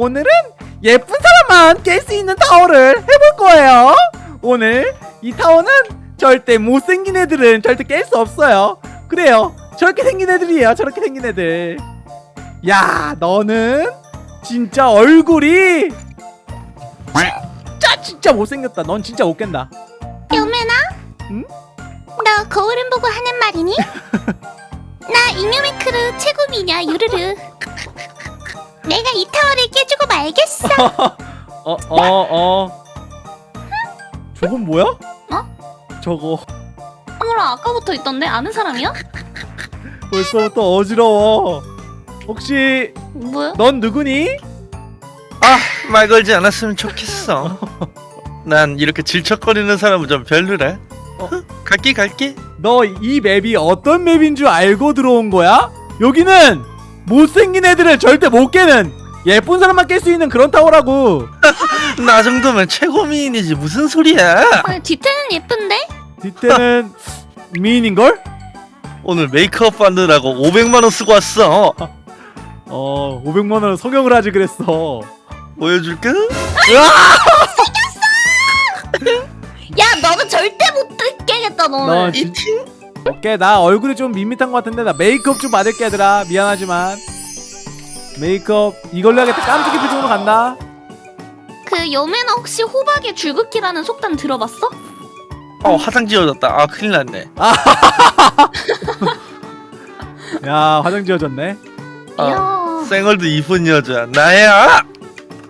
오늘은 예쁜 사람만 깰 수 있는 타워를 해볼 거예요. 오늘 이 타워는 절대 못생긴 애들은 절대 깰 수 없어요. 그래요. 저렇게 생긴 애들이에요 저렇게 생긴 애들. 야 너는 진짜 얼굴이 진짜 진짜 못생겼다. 넌 진짜 못 깬다. 여매나? 응? 너 거울은 보고 하는 말이니? 나 잉여메크르 최고 미녀 유르르 내가 이 타워를 깨주고 말겠어 어, 어, 어. 저건 뭐야? 어? 저거 뭐라 아까부터 있던데 아는 사람이야? 벌써부터 어지러워. 혹시 뭐야? 넌 누구니? 아, 말 걸지 않았으면 좋겠어. 난 이렇게 질척거리는 사람은 좀 별로라. 어. 갈게 갈게. 너 이 맵이 어떤 맵인 줄 알고 들어온 거야? 여기는 못생긴 애들을 절대 못 깨는 예쁜 사람만 깰 수 있는 그런 타워라고. 나 정도면 최고 미인이지 무슨 소리야? 아니 뒤태는 예쁜데? 뒤태는 미인인걸? 오늘 메이크업 받느라고 500만 원 쓰고 왔어. 어, 500만 원을 성형을 하지 그랬어. 보여줄까? 야 너는 절대 못 깨겠다 너 너는 진... 오케이, 나 얼굴이 좀 밋밋한 것 같은데 나 메이크업 좀 받을게 얘들아. 미안하지만. 메이크업 이걸로 하겠다. 깜찍이 표정으로 간다. 그 여매나 혹시 호박의 줄긋기라는 속담 들어봤어? 어 화장 지워졌다. 아 큰일 났네. 야, 화장 지워졌네. 아, 이야 쌩얼도 이쁜 여자 나야.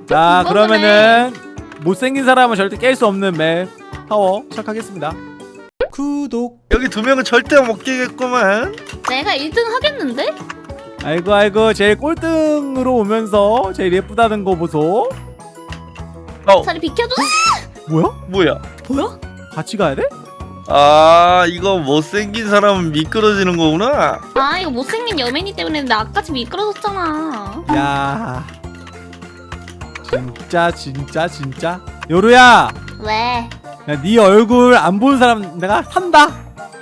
자. 그러면은 못생긴 사람은 절대 깰 수 없는 맵 타워 시작하겠습니다 구독 여기 두 명은 절대 못 깨겠구만. 내가 1등 하겠는데? 아이고 아이고 제일 꼴등으로 오면서 제일 예쁘다는 거 보소 어 자리 비켜줘 뭐야? 뭐야? 뭐야? 같이 가야 돼? 아 이거 못생긴 사람은 미끄러지는 거구나. 아 이거 못생긴 여맨이 때문에 나까지 미끄러졌잖아 야 진짜 진짜 진짜 요루야 왜? 야, 네 얼굴 안 본 사람 내가 산다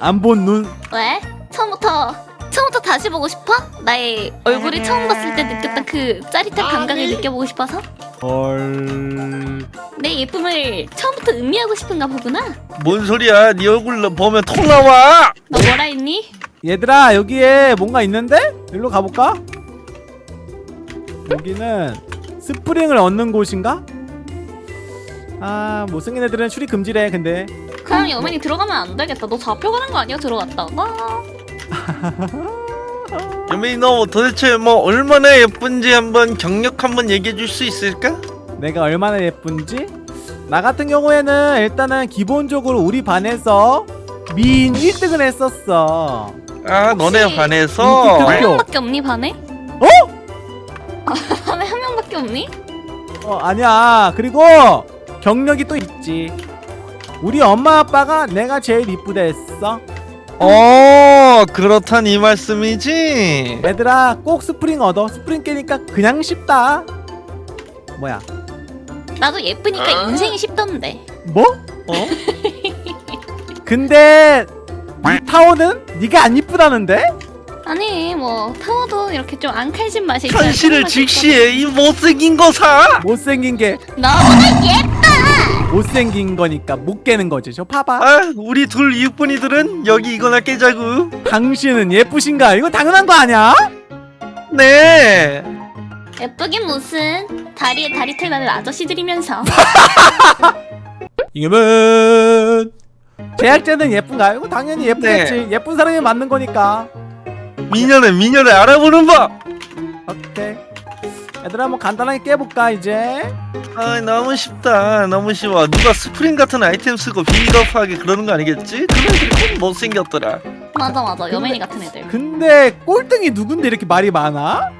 안 본 눈 왜? 처음부터 처음부터 다시 보고 싶어? 나의 얼굴이 처음 봤을 때 느꼈던 그 짜릿한 감각을 느껴보고 싶어서? 헐... 내 예쁨을 처음부터 음미하고 싶은가 보구나 뭔 소리야? 네 얼굴 보면 톡 나와. 너 뭐라 했니? 얘들아 여기에 뭔가 있는데? 일로 가볼까? 여기는 스프링을 얻는 곳인가? 아 못생긴 애들은 출입 금지래 근데 그냥 여맨이 들어가면 안 되겠다 너 잡혀가는 거 아니야 들어갔다가? 여민이 너 도대체 뭐 얼마나 예쁜지 한번 경력 한번 얘기해 줄 수 있을까? 내가 얼마나 예쁜지? 나 같은 경우에는 일단은 기본적으로 우리 반에서 미인 1등을 했었어 아 너네 반에서 등- 한 명밖에 없니 반에? 어? 아, 반에 한 명밖에 없니? 어 아니야 그리고 경력이 또 있지. 우리 엄마 아빠가 내가 제일 이쁘다 했어. 어 그렇단 이 말씀이지? 얘들아 꼭 스프링 얻어. 스프링 깨니까 그냥 쉽다. 뭐야? 나도 예쁘니까 인생이 쉽던데. 뭐? 어? 근데 이 타워는 네가 안 이쁘다는데? 아니 뭐 타워도 이렇게 좀안 칼진 맛이 현실을. 직시해. 이 못생긴 거사! 못생긴 게 너보다 예뻐 못생긴 거니까 못 깨는 거지. 저 봐봐. 아 우리 둘 이쁜이들은 여기 이거나 깨자구. 당신은 예쁘신가? 이거 당연한 거 아니야? 네. 예쁘긴 무슨. 다리에 다리 털나는 아저씨들이면서. 이겨면 제작자는 예쁜가? 이거 당연히 예쁘겠지. 예쁜 사람이 맞는 거니까. 미녀네 미녀네 알아보는 법. 오케이 얘들아 뭐 간단하게 깨볼까 이제 아 너무 쉽다 너무 쉬워 누가 스프링 같은 아이템 쓰고 비겁하게 그러는 거 아니겠지? 그 애들이 꼭 못생겼더라 맞아 맞아 여맨이 같은 애들 근데 꼴등이 누군데 이렇게 말이 많아?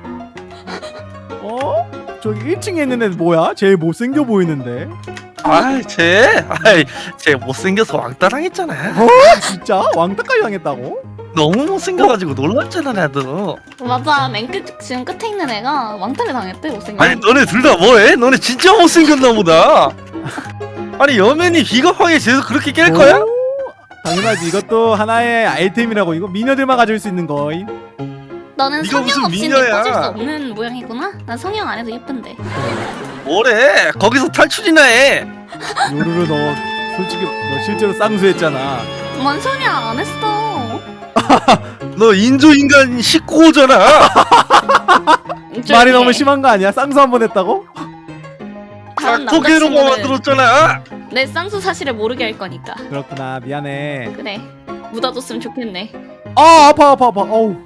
어? 저기 1층에 있는 애 뭐야? 제일 못생겨 보이는데 아쟤 아이 쟤 못생겨서 왕따 당했잖아 어? 진짜? 왕따까지 당했다고? 너무 못생겨가지고 놀랐잖아 나도 맞아 맨 끝 지금 끝에 있는 애가 왕따를 당했대 못생긴 아니 너네 둘 다 뭐해? 너네 진짜 못생겼나 보다 아니 여맨이 비겁하게 쟤도 그렇게 깰 거야? 오, 당연하지 이것도 하나의 아이템이라고 이거 미녀들만 가질 수 있는 거임 너는 네가 성형 무슨 없이는 미녀야. 예뻐질 수 없는 모양이구나. 난 성형 안 해도 예쁜데. 뭐래 거기서 탈출이나 해 요루루 너 솔직히 너 실제로 쌍수했잖아 뭔 소리야 안 했어. 너 인조인간 19호잖아 말이 너무 심한 거 아니야? 쌍수 한 번 했다고? 다음 깍두기로 남자친구는 만들었잖아 내 쌍수 사실을 모르게 할 거니까. 그렇구나 미안해 그래. 묻어뒀으면 좋겠네. 아 아파 아파 아파 어우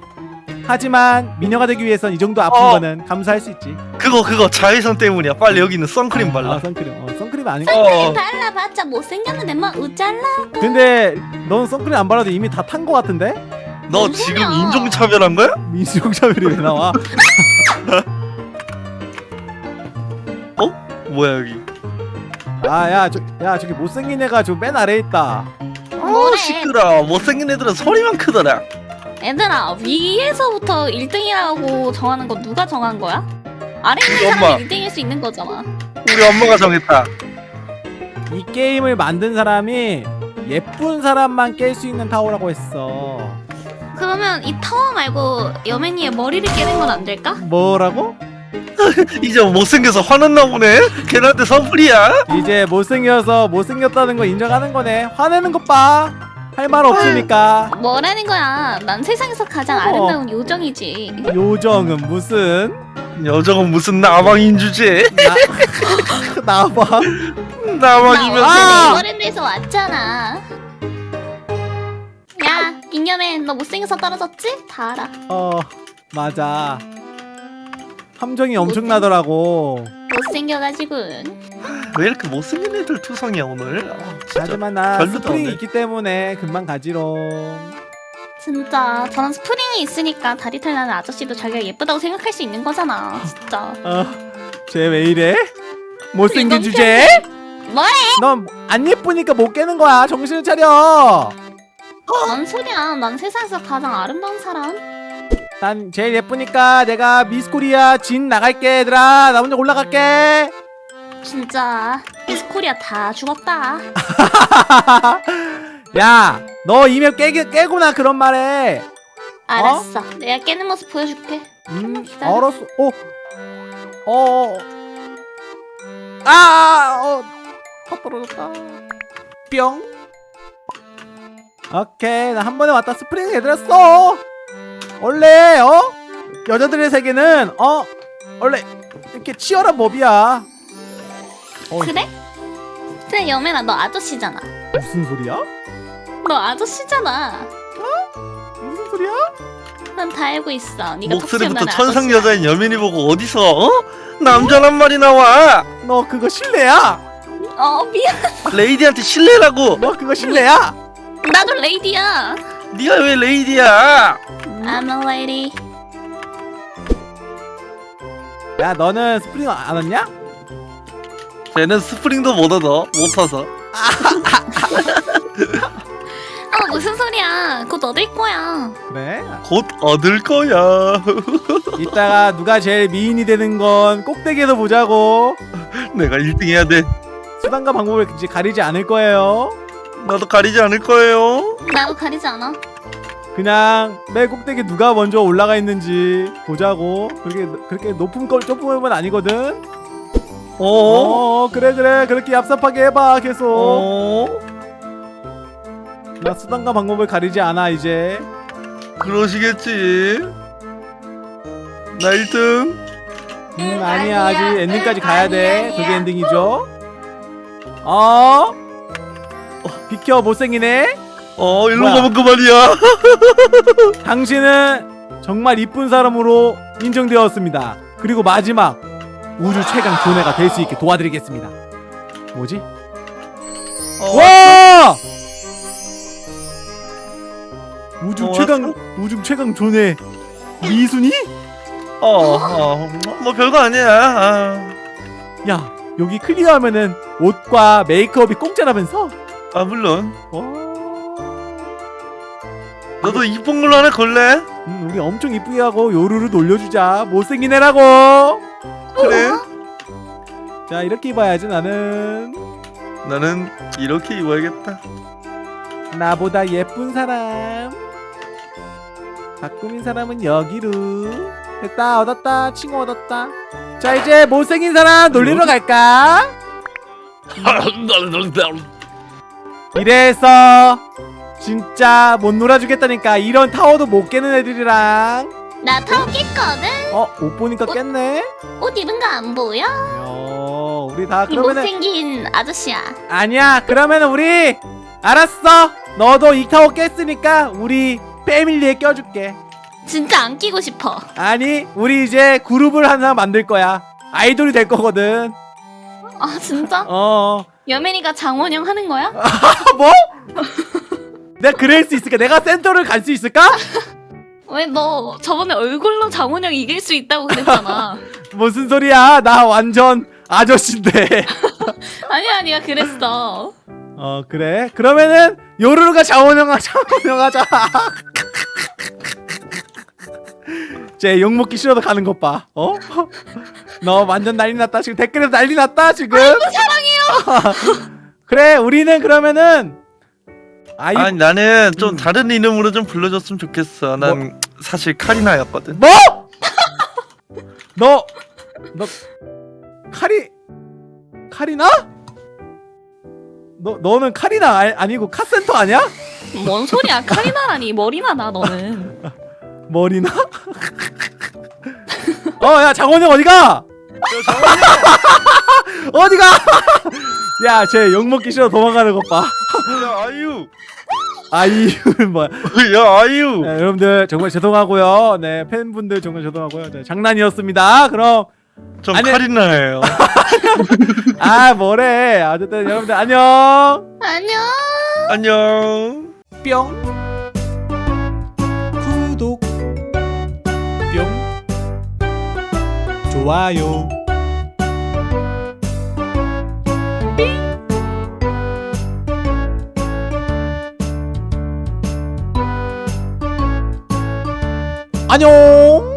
하지만 미녀가 되기 위해선 이 정도 아픈 어. 거는 감수할 수 있지 그거 그거 자외선 때문이야 빨리 여기 있는 선크림 아 발라 선크림 어 선크림 아닌가? 어 발라봤자 못생겼는데 뭐 우잘라. 근데 넌 선크림 안 발라도 이미 다 탄 거 같은데? 너뭔 지금. 인종차별한 거야? 민수용차별이 왜 나와? 뭐야 여기 아야 저, 야 저기 못생긴 애가 저 맨 아래에 있다? 어 시끄러 못생긴 애들은 소리만 크더라 얘들아 위에서부터 1등이라고 정하는 거 누가 정한 거야? 아래 있는. 사람이 1등일 수 있는 거잖아. 우리 엄마가 정했다 이 게임을 만든 사람이 예쁜 사람만 깰 수 있는 타워라고 했어 그러면 이 타워 말고 여맨이의 머리를 깨는 건 안 될까? 뭐라고? 이제 못생겨서 화났나 보네 걔한테 선풀이야 이제 못생겨서 못생겼다는 거 인정하는 거네 화내는 것봐 할 말 없으니까 뭐라는 거야? 난 세상에서 가장 어. 아름다운 요정이지. 요정은 무슨 여정은 무슨 나방인 주제 나 나봐 나 나방이면서 아! 어제 네버랜드에서 왔잖아. 야, 잉여맨 너 못생겨서 떨어졌지? 다 알아. 어 맞아 함정이 엄청나더라고 못생겨가지고. 왜 이렇게 못생긴 애들 투성이야 오늘 아, 하지만 나 스프링이. 있기 때문에 금방 가지롱 진짜 저는 스프링이 있으니까 다리 털 나는 아저씨도 자기가 예쁘다고 생각할 수 있는 거잖아. 진짜. 어 쟤 왜 이래? 못생긴 주제? 뭐래? 넌 안 예쁘니까 못 깨는 거야 정신을 차려 뭔 소리야? 난 세상에서 가장 아름다운 사람. 난 제일 예쁘니까 내가 미스코리아 진 나갈게 얘들아 나 혼자 올라갈게 진짜 미스코리아 다 죽었다. 야너 이메일 깨, 깨고나 그런 말해 알았어. 내가 깨는 모습 보여줄게. 음. 알았어 어 어. 아, 어. 다 떨어졌다. 뿅. 오케이, 나 한 번에 왔다. 스프링 얘들아 써. 원래 어 여자들의 세계는 어 원래 이렇게 치열한 법이야. 어, 그래? 그래 여맨아 너 아저씨잖아. 무슨 소리야? 너 아저씨잖아. 무슨 소리야? 난 다 알고 있어. 네가 목소리부터 톡 튀어나온 천상 아저씨야. 여자인 여민이 보고 어디서 어? 남자란 말이 나와 너 그거 실례야. 어 미안. 레이디한테 실례라고 너 그거 실례야. 나도 레이디야. 네가 왜 레이디야 I'm a lady. 야, 너는 스프링 안 왔냐? 쟤는 스프링도 못 얻어 못 타서 어 무슨 소리야? 곧 얻을 거야. 그래. 곧 얻을 거야 이따가 누가 제일 미인이 되는 건 꼭대기에서 보자고. 내가 1등 해야 돼 수단과 방법을 이제 가리지 않을 거예요. 나도 가리지 않을 거예요 나도 가리지 않아. 그냥 맨 꼭대기 누가 먼저 올라가 있는지 보자고. 그렇게 그렇게 높은 걸 좁으면 아니거든. 어? 어, 그래 그래 그렇게 얍삽하게 해봐 계속. 어? 나 수단과 방법을 가리지 않아 이제. 그러시겠지 나 1등 음 아니야 아직 엔딩까지 가야 돼. 그게 엔딩이죠. 어? 어, 비켜 못생기네. 어 일로 뭐야? 가면 그만이야 당신은 정말 이쁜 사람으로 인정되었습니다. 그리고 마지막 우주 최강 존해가 될 수 있게 도와드리겠습니다. 뭐지? 어, 와! 우주 어, 최강 우주 최강 존해 미순이? 어, 어, 뭐 별거 아니야 아, 야 여기 클리어하면은 옷과 메이크업이 공짜라면서? 아 물론 와. 너도 이쁜 걸로 하나 걸래? 음, 우리 엄청 이쁘게 하고 요루루 놀려주자. 못생긴 애라고. 그래? 자 이렇게 입어야지 나는. 나는 이렇게 입어야겠다. 나보다 예쁜 사람. 다 꾸민 사람은 여기로. 됐다 얻었다 친구 얻었다. 자 이제 못생긴 사람 놀리러 갈까? 이래서 진짜 못 놀아주겠다니까 이런 타워도 못 깨는 애들이랑 나 타워 깼거든. 어? 옷 보니까 깼네? 옷 입은 거 안 보여? 어 우리 다이 그러면은 못생긴 아저씨야. 아니야 그러면은 우리 알았어 너도 이 타워 깼으니까 우리 패밀리에 껴줄게 진짜 안 끼고 싶어. 아니 우리 이제 그룹을 하나 만들 거야 아이돌이 될 거거든 아 진짜? 어 여맨이가 장원영 하는 거야? 뭐? 내가 그럴 수 있을까? 내가 센터를 갈 수 있을까? 왜 너 저번에 얼굴로 장원영 이길 수 있다고 그랬잖아. 무슨 소리야 나 완전 아저씨인데 아니야 네가 그랬어. 어 그래 그러면은 요루루가 자원형 하자 자원형 하자 쟤 욕먹기 싫어도 가는 것 봐 어? 너 완전 난리 났다 지금 댓글에서 난리 났다 지금 사랑해요 그래 우리는 그러면은 아이 아니 나는 좀 음. 다른 이름으로 좀 불러줬으면 좋겠어. 난 사실 카리나였거든. 뭐? 너, 너 카리 카리나? 너 너는 카리나 아, 아니고 카센터 아니야? 뭔 소리야? 카리나라니 머리나 나 너는. 머리나? 어, 야 장원영 어디가? 어디가? 야, 쟤 욕 먹기 싫어 도망가는 것 봐. 야 아유, 아이유는 뭐야? 야 아유. 네, 여러분들 정말 죄송하고요. 네, 팬분들 정말 죄송하고요. 네, 장난이었습니다. 그럼 전 아니- 카리나예요. 아 뭐래? 어쨌든 여러분들 안녕. 안녕. 안녕. 뿅 구독 뿅 좋아요 안녕